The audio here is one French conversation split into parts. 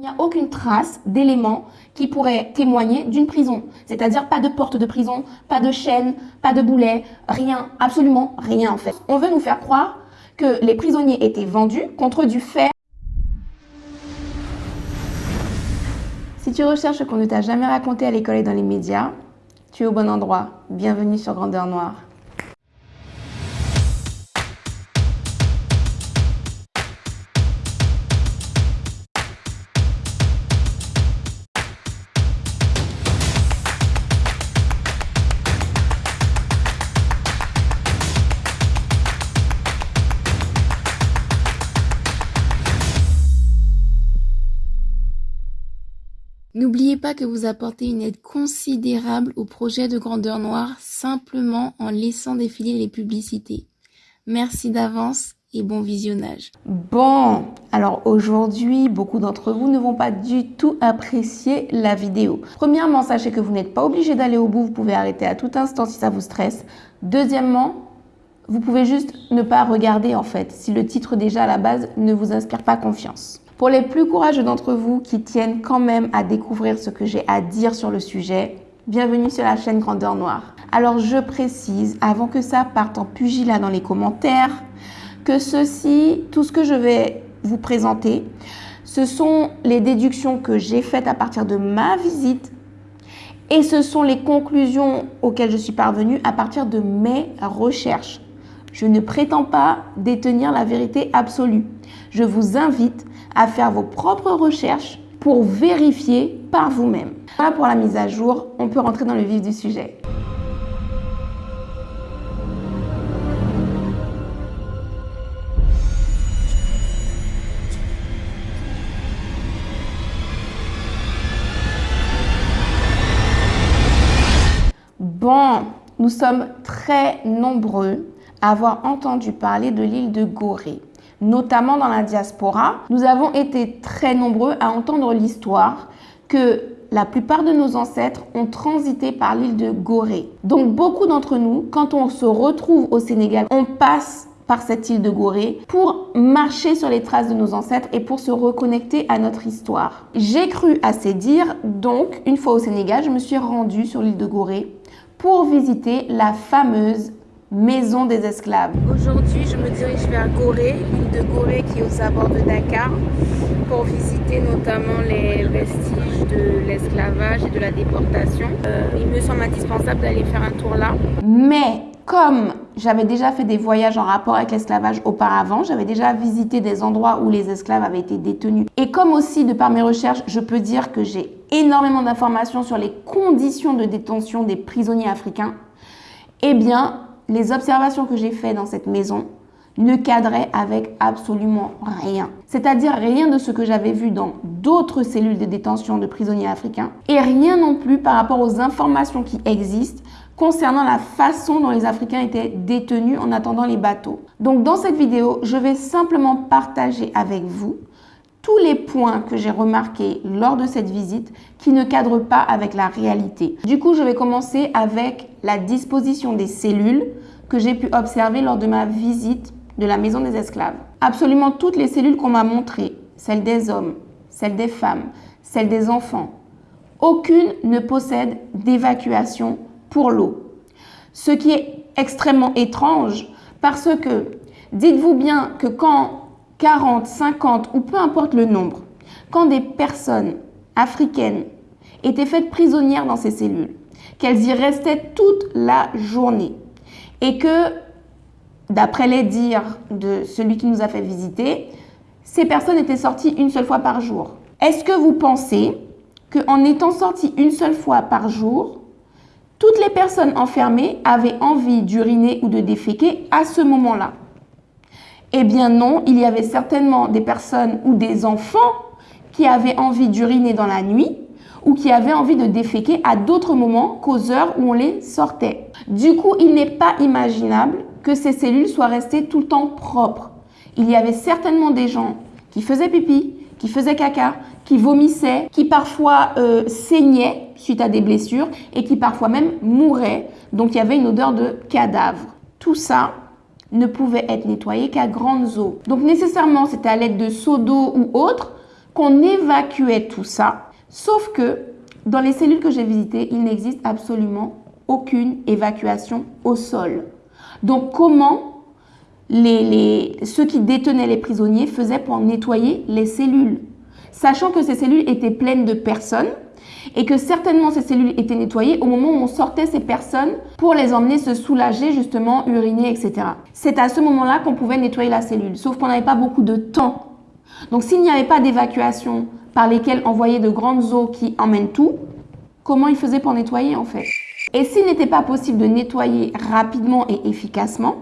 Il n'y a aucune trace d'éléments qui pourraient témoigner d'une prison. C'est-à-dire pas de porte de prison, pas de chaîne, pas de boulet, rien, absolument rien en fait. On veut nous faire croire que les prisonniers étaient vendus contre du fer. Si tu recherches ce qu'on ne t'a jamais raconté à l'école et dans les médias, tu es au bon endroit. Bienvenue sur Grandeur Noire. N'oubliez pas que vous apportez une aide considérable au projet de Grandeur Noire simplement en laissant défiler les publicités. Merci d'avance et bon visionnage. Bon, alors aujourd'hui, beaucoup d'entre vous ne vont pas du tout apprécier la vidéo. Premièrement, sachez que vous n'êtes pas obligé d'aller au bout, vous pouvez arrêter à tout instant si ça vous stresse. Deuxièmement, vous pouvez juste ne pas regarder en fait, si le titre déjà à la base ne vous inspire pas confiance. Pour les plus courageux d'entre vous qui tiennent quand même à découvrir ce que j'ai à dire sur le sujet, bienvenue sur la chaîne Grandeur Noire. Alors je précise, avant que ça parte en pugilat dans les commentaires, que ceci, tout ce que je vais vous présenter, ce sont les déductions que j'ai faites à partir de ma visite et ce sont les conclusions auxquelles je suis parvenue à partir de mes recherches. Je ne prétends pas détenir la vérité absolue. Je vous invite à faire vos propres recherches pour vérifier par vous-même. Voilà pour la mise à jour, on peut rentrer dans le vif du sujet. Bon, nous sommes très nombreux avoir entendu parler de l'île de Gorée notamment dans la diaspora, nous avons été très nombreux à entendre l'histoire que la plupart de nos ancêtres ont transité par l'île de Gorée. Donc beaucoup d'entre nous, quand on se retrouve au Sénégal, on passe par cette île de Gorée pour marcher sur les traces de nos ancêtres et pour se reconnecter à notre histoire. J'ai cru à ces dires, donc une fois au Sénégal, je me suis rendue sur l'île de Gorée pour visiter la fameuse maison des esclaves. Aujourd'hui, je me dirige vers Gorée, l'île de Gorée qui est aux abords de Dakar, pour visiter notamment les vestiges de l'esclavage et de la déportation. Euh, il me semble indispensable d'aller faire un tour là. Mais comme j'avais déjà fait des voyages en rapport avec l'esclavage auparavant, j'avais déjà visité des endroits où les esclaves avaient été détenus. Et comme aussi, de par mes recherches, je peux dire que j'ai énormément d'informations sur les conditions de détention des prisonniers africains, eh bien, les observations que j'ai faites dans cette maison ne cadraient avec absolument rien. C'est-à-dire rien de ce que j'avais vu dans d'autres cellules de détention de prisonniers africains et rien non plus par rapport aux informations qui existent concernant la façon dont les Africains étaient détenus en attendant les bateaux. Donc dans cette vidéo, je vais simplement partager avec vous tous les points que j'ai remarqués lors de cette visite qui ne cadrent pas avec la réalité. Du coup, je vais commencer avec la disposition des cellules que j'ai pu observer lors de ma visite de la maison des esclaves. Absolument toutes les cellules qu'on m'a montrées, celles des hommes, celles des femmes, celles des enfants, aucune ne possède d'évacuation pour l'eau. Ce qui est extrêmement étrange parce que dites-vous bien que quand 40, 50 ou peu importe le nombre, quand des personnes africaines étaient faites prisonnières dans ces cellules, qu'elles y restaient toute la journée et que, d'après les dires de celui qui nous a fait visiter, ces personnes étaient sorties une seule fois par jour. Est-ce que vous pensez qu'en étant sorties une seule fois par jour, toutes les personnes enfermées avaient envie d'uriner ou de déféquer à ce moment-là? Eh bien non, il y avait certainement des personnes ou des enfants qui avaient envie d'uriner dans la nuit ou qui avaient envie de déféquer à d'autres moments qu'aux heures où on les sortait. Du coup, il n'est pas imaginable que ces cellules soient restées tout le temps propres. Il y avait certainement des gens qui faisaient pipi, qui faisaient caca, qui vomissaient, qui parfois euh, saignaient suite à des blessures et qui parfois même mouraient. Donc il y avait une odeur de cadavre. Tout ça, ne pouvait être nettoyé qu'à grandes eaux. Donc nécessairement, c'était à l'aide de seaux d'eau ou autre qu'on évacuait tout ça, sauf que dans les cellules que j'ai visitées, il n'existe absolument aucune évacuation au sol. Donc comment les, ceux qui détenaient les prisonniers faisaient pour nettoyer les cellules? Sachant que ces cellules étaient pleines de personnes et que certainement ces cellules étaient nettoyées au moment où on sortait ces personnes pour les emmener se soulager, justement, uriner, etc. C'est à ce moment-là qu'on pouvait nettoyer la cellule, sauf qu'on n'avait pas beaucoup de temps. Donc s'il n'y avait pas d'évacuation par lesquelles envoyer de grandes eaux qui emmènent tout, comment ils faisaient pour nettoyer en fait? Et s'il n'était pas possible de nettoyer rapidement et efficacement,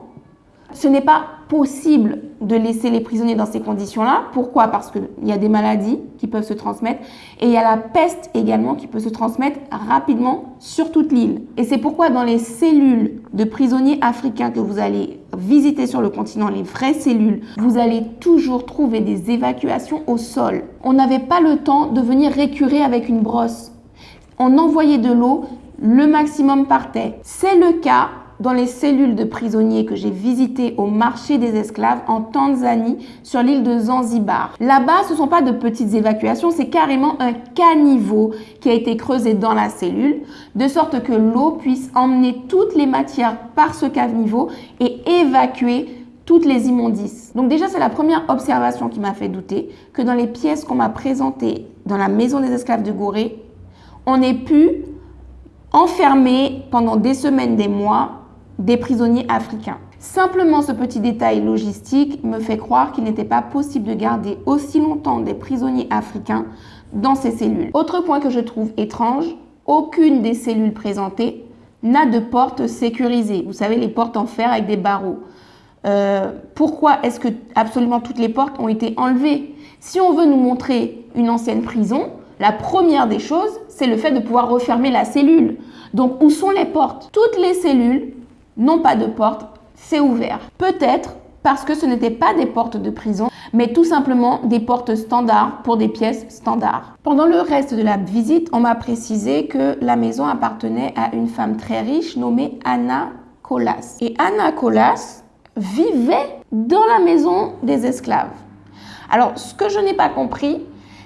ce n'est pas possible de laisser les prisonniers dans ces conditions-là. Pourquoi? Parce qu'il y a des maladies qui peuvent se transmettre et il y a la peste également qui peut se transmettre rapidement sur toute l'île. Et c'est pourquoi dans les cellules de prisonniers africains que vous allez visiter sur le continent, les vraies cellules, vous allez toujours trouver des évacuations au sol. On n'avait pas le temps de venir récurer avec une brosse. On envoyait de l'eau, le maximum partait. C'est le cas dans les cellules de prisonniers que j'ai visitées au marché des esclaves en Tanzanie sur l'île de Zanzibar. Là-bas, ce ne sont pas de petites évacuations, c'est carrément un caniveau qui a été creusé dans la cellule de sorte que l'eau puisse emmener toutes les matières par ce caniveau et évacuer toutes les immondices. Donc déjà, c'est la première observation qui m'a fait douter que dans les pièces qu'on m'a présentées dans la maison des esclaves de Gorée, on ait pu enfermer pendant des semaines, des mois, des prisonniers africains. Simplement ce petit détail logistique me fait croire qu'il n'était pas possible de garder aussi longtemps des prisonniers africains dans ces cellules. Autre point que je trouve étrange, aucune des cellules présentées n'a de porte sécurisée. Vous savez, les portes en fer avec des barreaux. Euh, pourquoi est-ce que absolument toutes les portes ont été enlevées? Si on veut nous montrer une ancienne prison, la première des choses, c'est le fait de pouvoir refermer la cellule. Donc, où sont les portes? Toutes les cellules non pas de porte, c'est ouvert. Peut-être parce que ce n'étaient pas des portes de prison, mais tout simplement des portes standards pour des pièces standards. Pendant le reste de la visite, on m'a précisé que la maison appartenait à une femme très riche nommée Anna Colas. Et Anna Colas vivait dans la maison des esclaves. Alors, ce que je n'ai pas compris,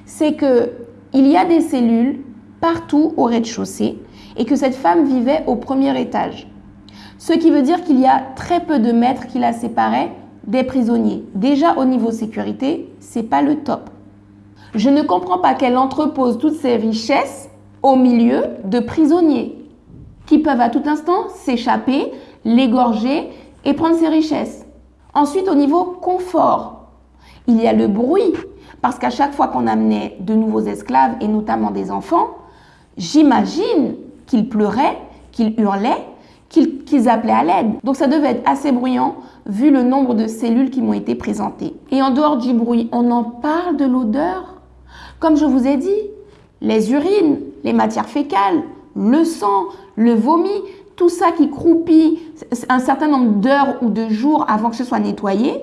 c'est que il y a des cellules partout au rez-de-chaussée et que cette femme vivait au premier étage. Ce qui veut dire qu'il y a très peu de mètres qui la séparaient des prisonniers. Déjà au niveau sécurité, c'est pas le top. Je ne comprends pas qu'elle entrepose toutes ces richesses au milieu de prisonniers qui peuvent à tout instant s'échapper, l'égorger et prendre ses richesses. Ensuite, au niveau confort, il y a le bruit, parce qu'à chaque fois qu'on amenait de nouveaux esclaves, et notamment des enfants, j'imagine qu'ils pleuraient, qu'ils hurlaient, qu'ils appelaient à l'aide. Donc ça devait être assez bruyant vu le nombre de cellules qui m'ont été présentées. Et en dehors du bruit, on en parle de l'odeur? Comme je vous ai dit, les urines, les matières fécales, le sang, le vomi, tout ça qui croupit un certain nombre d'heures ou de jours avant que ce soit nettoyé,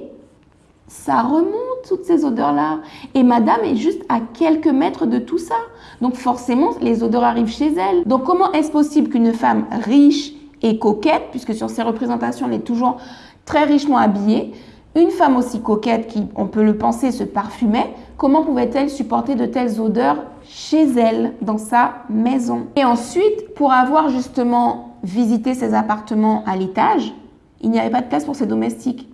ça remonte toutes ces odeurs-là. Et madame est juste à quelques mètres de tout ça. Donc forcément, les odeurs arrivent chez elle. Donc comment est-ce possible qu'une femme riche et coquette, puisque sur ces représentations, elle est toujours très richement habillée. Une femme aussi coquette qui, on peut le penser, se parfumait, comment pouvait-elle supporter de telles odeurs chez elle, dans sa maison? Et ensuite, pour avoir justement visité ses appartements à l'étage, il n'y avait pas de place pour ses domestiques.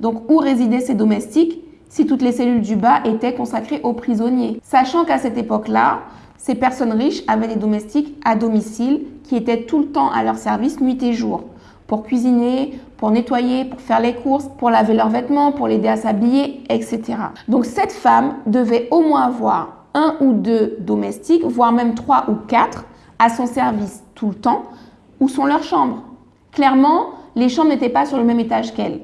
Donc, où résidaient ces domestiques si toutes les cellules du bas étaient consacrées aux prisonniers? Sachant qu'à cette époque-là, ces personnes riches avaient des domestiques à domicile qui étaient tout le temps à leur service nuit et jour pour cuisiner, pour nettoyer, pour faire les courses, pour laver leurs vêtements, pour l'aider à s'habiller, etc. Donc cette femme devait au moins avoir un ou deux domestiques, voire même trois ou quatre à son service tout le temps. Où sont leurs chambres Clairement, les chambres n'étaient pas sur le même étage qu'elle.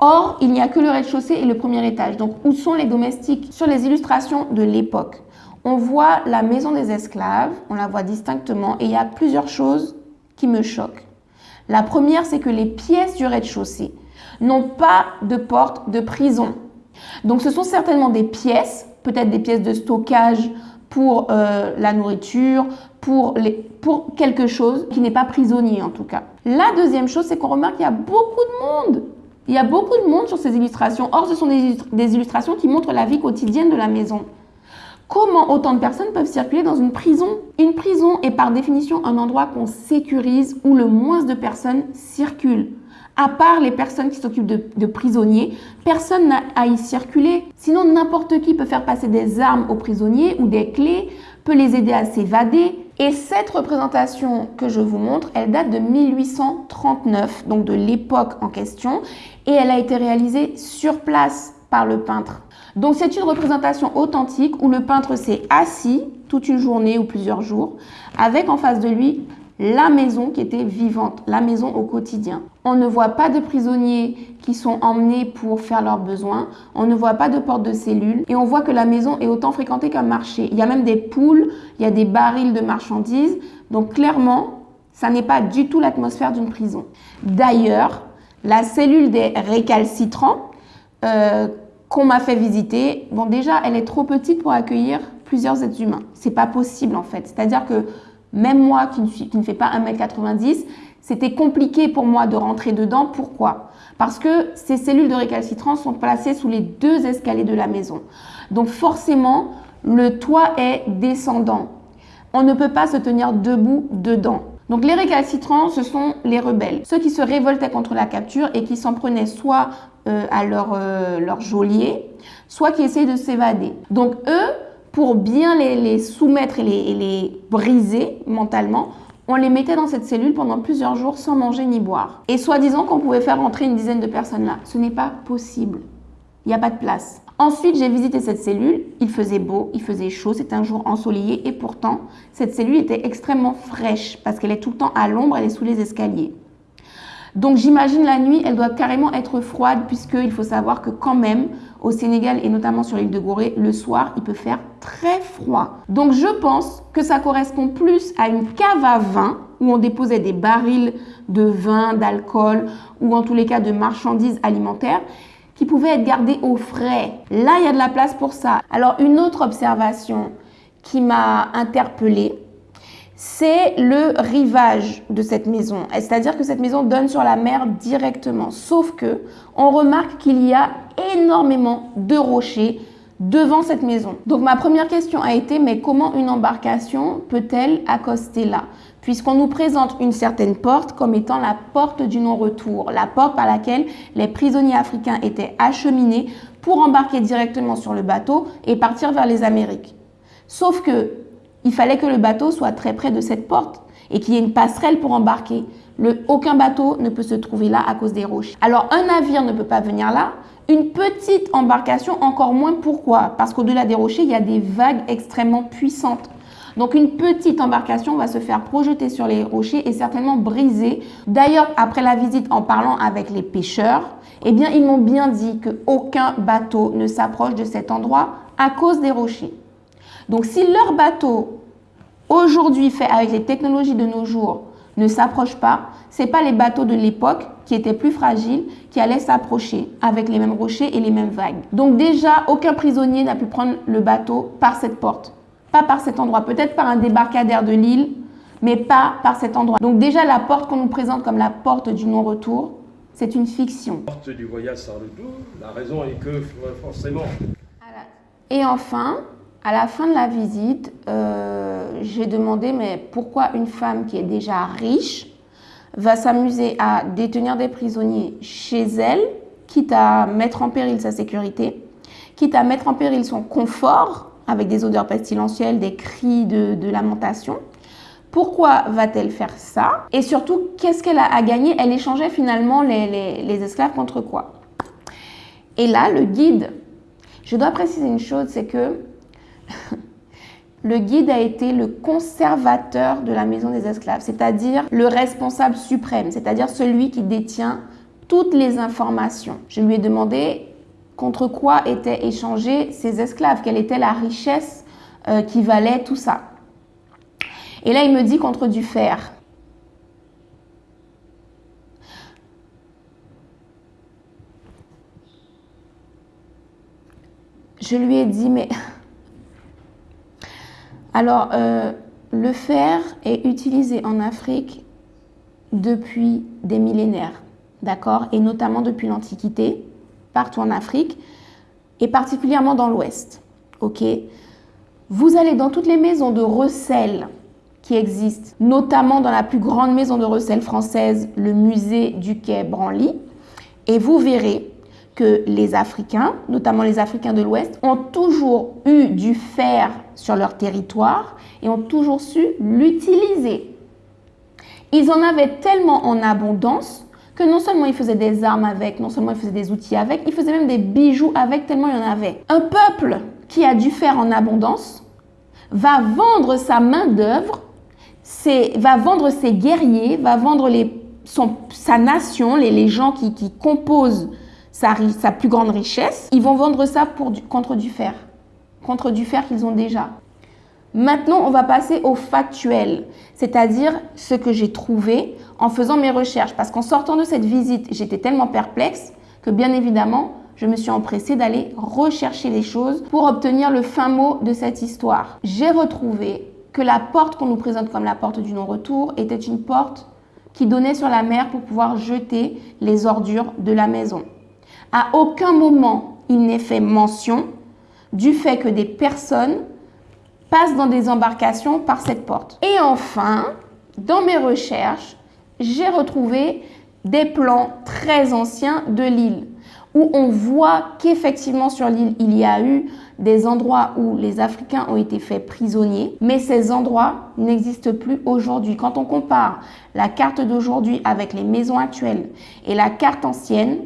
Or, il n'y a que le rez-de-chaussée et le premier étage. Donc, où sont les domestiques? Sur les illustrations de l'époque, on voit la maison des esclaves, on la voit distinctement, et il y a plusieurs choses qui me choquent. La première, c'est que les pièces du rez-de-chaussée n'ont pas de porte de prison. Donc ce sont certainement des pièces, peut-être des pièces de stockage pour euh, la nourriture, pour, pour quelque chose qui n'est pas prisonnier en tout cas. La deuxième chose, c'est qu'on remarque qu'il y a beaucoup de monde. Il y a beaucoup de monde sur ces illustrations. Or, ce sont des illustrations qui montrent la vie quotidienne de la maison. Comment autant de personnes peuvent circuler dans une prison? Une prison est par définition un endroit qu'on sécurise où le moins de personnes circulent. À part les personnes qui s'occupent de, prisonniers, personne n'a à y circuler. Sinon, n'importe qui peut faire passer des armes aux prisonniers ou des clés, peut les aider à s'évader. Et cette représentation que je vous montre, elle date de 1839, donc de l'époque en question, et elle a été réalisée sur place par le peintre. Donc c'est une représentation authentique où le peintre s'est assis toute une journée ou plusieurs jours avec en face de lui la maison qui était vivante, la maison au quotidien. On ne voit pas de prisonniers qui sont emmenés pour faire leurs besoins, on ne voit pas de porte de cellule et on voit que la maison est autant fréquentée qu'un marché. Il y a même des poules, il y a des barils de marchandises, donc clairement, ça n'est pas du tout l'atmosphère d'une prison. D'ailleurs, la cellule des récalcitrants euh, qu'on m'a fait visiter, bon déjà, elle est trop petite pour accueillir plusieurs êtres humains. C'est pas possible en fait. C'est-à-dire que même moi qui ne, suis, qui ne fais pas 1m90, c'était compliqué pour moi de rentrer dedans. Pourquoi? Parce que ces cellules de récalcitrants sont placées sous les deux escaliers de la maison. Donc forcément, le toit est descendant. On ne peut pas se tenir debout dedans. Donc les récalcitrants, ce sont les rebelles, ceux qui se révoltaient contre la capture et qui s'en prenaient soit euh, à leur, euh, leur geôlier, soit qui essayaient de s'évader. Donc eux, pour bien les, soumettre et les, briser mentalement, on les mettait dans cette cellule pendant plusieurs jours sans manger ni boire. Et soi-disant qu'on pouvait faire rentrer une dizaine de personnes là. Ce n'est pas possible. Il n'y a pas de place. Ensuite, j'ai visité cette cellule. Il faisait beau, il faisait chaud, c'était un jour ensoleillé et pourtant, cette cellule était extrêmement fraîche parce qu'elle est tout le temps à l'ombre, elle est sous les escaliers. Donc j'imagine la nuit, elle doit carrément être froide puisqu'il faut savoir que quand même, au Sénégal et notamment sur l'île de Gorée, le soir, il peut faire très froid. Donc je pense que ça correspond plus à une cave à vin où on déposait des barils de vin, d'alcool ou en tous les cas de marchandises alimentaires qui pouvaient être gardées au frais. Là, il y a de la place pour ça. Alors une autre observation qui m'a interpellée, c'est le rivage de cette maison. C'est-à-dire que cette maison donne sur la mer directement. Sauf que on remarque qu'il y a énormément de rochers devant cette maison. Donc ma première question a été, mais comment une embarcation peut-elle accoster là? Puisqu'on nous présente une certaine porte comme étant la porte du non-retour, la porte par laquelle les prisonniers africains étaient acheminés pour embarquer directement sur le bateau et partir vers les Amériques. Sauf que il fallait que le bateau soit très près de cette porte et qu'il y ait une passerelle pour embarquer. Le, aucun bateau ne peut se trouver là à cause des roches. Alors un navire ne peut pas venir là, une petite embarcation encore moins. Pourquoi? Parce qu'au-delà des rochers, il y a des vagues extrêmement puissantes. Donc une petite embarcation va se faire projeter sur les rochers et certainement briser. D'ailleurs, après la visite, en parlant avec les pêcheurs, eh bien, ils m'ont bien dit qu'aucun bateau ne s'approche de cet endroit à cause des rochers. Donc si leur bateau, aujourd'hui fait avec les technologies de nos jours, ne s'approche pas, ce pas les bateaux de l'époque qui étaient plus fragiles qui allaient s'approcher avec les mêmes rochers et les mêmes vagues. Donc déjà, aucun prisonnier n'a pu prendre le bateau par cette porte, pas par cet endroit, peut-être par un débarcadère de l'île, mais pas par cet endroit. Donc déjà, la porte qu'on nous présente comme la porte du non-retour, c'est une fiction. La porte du voyage sans retour, la raison est que forcément. Et enfin, à la fin de la visite, euh, j'ai demandé mais pourquoi une femme qui est déjà riche va s'amuser à détenir des prisonniers chez elle, quitte à mettre en péril sa sécurité, quitte à mettre en péril son confort avec des odeurs pestilentielles, des cris de, lamentation. Pourquoi va-t-elle faire ça? Et surtout, qu'est-ce qu'elle a à gagner? Elle échangeait finalement les, les esclaves contre quoi? Et là, le guide, je dois préciser une chose, c'est que le guide a été le conservateur de la maison des esclaves, c'est-à-dire le responsable suprême, c'est-à-dire celui qui détient toutes les informations. Je lui ai demandé contre quoi étaient échangés ces esclaves, quelle était la richesse euh, qui valait tout ça. Et là, il me dit contre du fer. Je lui ai dit, mais alors, euh, le fer est utilisé en Afrique depuis des millénaires, d'accord Et notamment depuis l'Antiquité, partout en Afrique, et particulièrement dans l'Ouest, ok? Vous allez dans toutes les maisons de recel qui existent, notamment dans la plus grande maison de recel française, le musée du quai Branly, et vous verrez que les Africains, notamment les Africains de l'Ouest, ont toujours eu du fer sur leur territoire et ont toujours su l'utiliser. Ils en avaient tellement en abondance que non seulement ils faisaient des armes avec, non seulement ils faisaient des outils avec, ils faisaient même des bijoux avec tellement il y en avait. Un peuple qui a du fer en abondance va vendre sa main-d'œuvre, va vendre ses guerriers, va vendre sa nation, les, gens qui, composent sa, plus grande richesse. Ils vont vendre ça pour contre du fer, contre du fer qu'ils ont déjà. Maintenant, on va passer au factuel, c'est-à-dire ce que j'ai trouvé en faisant mes recherches. Parce qu'en sortant de cette visite, j'étais tellement perplexe que bien évidemment, je me suis empressée d'aller rechercher les choses pour obtenir le fin mot de cette histoire. J'ai retrouvé que la porte qu'on nous présente comme la porte du non-retour était une porte qui donnait sur la mer pour pouvoir jeter les ordures de la maison. À aucun moment, il n'est fait mention du fait que des personnes passent dans des embarcations par cette porte. Et enfin, dans mes recherches, j'ai retrouvé des plans très anciens de l'île où on voit qu'effectivement sur l'île, il y a eu des endroits où les Africains ont été faits prisonniers, mais ces endroits n'existent plus aujourd'hui. Quand on compare la carte d'aujourd'hui avec les maisons actuelles et la carte ancienne,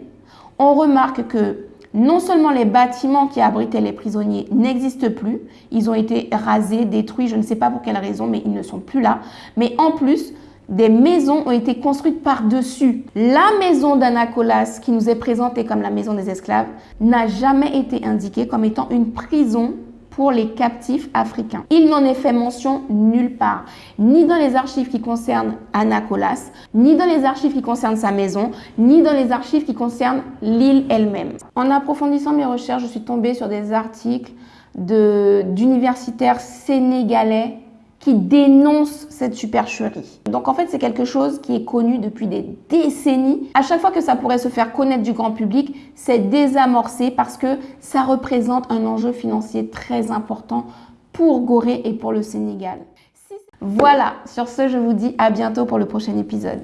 on remarque que non seulement les bâtiments qui abritaient les prisonniers n'existent plus, ils ont été rasés, détruits, je ne sais pas pour quelle raison, mais ils ne sont plus là, mais en plus, des maisons ont été construites par-dessus. La maison d'Anacolas, qui nous est présentée comme la maison des esclaves, n'a jamais été indiquée comme étant une prison pour les captifs africains. Il n'en est fait mention nulle part, ni dans les archives qui concernent Anacolas, ni dans les archives qui concernent sa maison, ni dans les archives qui concernent l'île elle-même. En approfondissant mes recherches, je suis tombée sur des articles d'universitaires sénégalais qui dénonce cette supercherie. Donc en fait, c'est quelque chose qui est connu depuis des décennies. À chaque fois que ça pourrait se faire connaître du grand public, c'est désamorcé parce que ça représente un enjeu financier très important pour Gorée et pour le Sénégal. Voilà, sur ce, je vous dis à bientôt pour le prochain épisode.